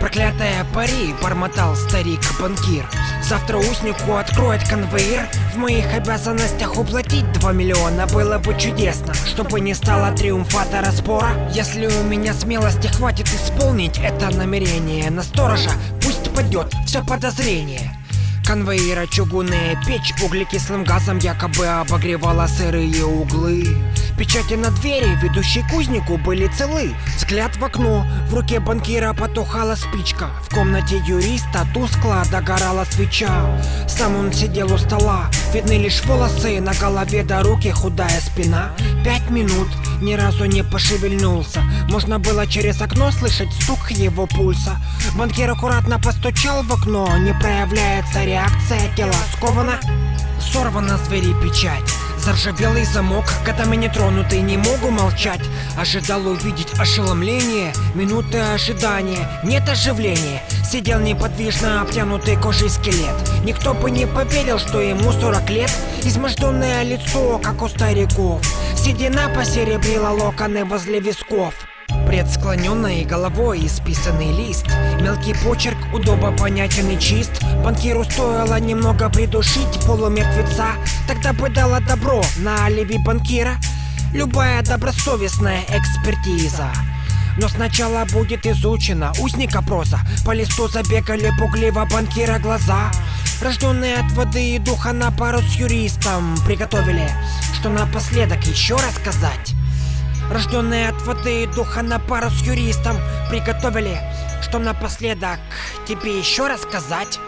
Проклятая пари, бормотал старик-банкир Завтра узнику откроет конвейер. В моих обязанностях уплатить 2 миллиона Было бы чудесно, чтобы не стало триумфатора спора Если у меня смелости хватит исполнить это намерение На сторожа пусть падет все подозрение. Конвейера чугунная печь углекислым газом якобы обогревала сырые углы Печати на двери, ведущей кузнику, были целы Взгляд в окно, в руке банкира потухала спичка. В комнате юриста тускло догорала свеча Сам он сидел у стола, видны лишь волосы На голове до руки худая спина. Пять минут, ни разу не пошевельнулся. Можно было через окно слышать стук его пульса. Банкир аккуратно постучал в окно Не проявляется реакция, тело сковано Сорвана с двери печать Заржавелый замок, годами не тронутый, не могу молчать. Ожидал увидеть ошеломление, минуты ожидания Нет оживления, сидел неподвижно обтянутый кожей скелет. Никто бы не поверил, что ему 40 лет. Изможденное лицо, как у стариков. Седина посеребрила локоны возле висков Пред склоненной головой исписанный лист. Мелкий почерк удобо понятен и чист. Банкиру стоило немного придушить полумертвеца. Тогда бы дала добро на алиби банкира. Любая добросовестная экспертиза. Но сначала будет изучена узника проза По листу забегали пугливо банкира глаза. Рожденные от воды и духа на пару с юристом Приготовили, что напоследок еще рассказать Рожденные от воды и духа на пару с юристом Приготовили, что напоследок тебе еще рассказать